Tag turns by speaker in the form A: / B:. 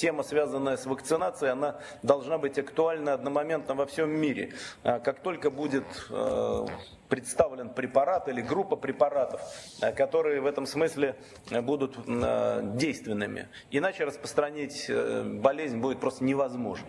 A: тема, связанная с вакцинацией, она должна быть актуальна одномоментно во всем мире. А как только будет э, представлен препарат или группа препаратов, э, которые в этом смысле э, будут действенными. Иначе распространить болезнь будет просто невозможно.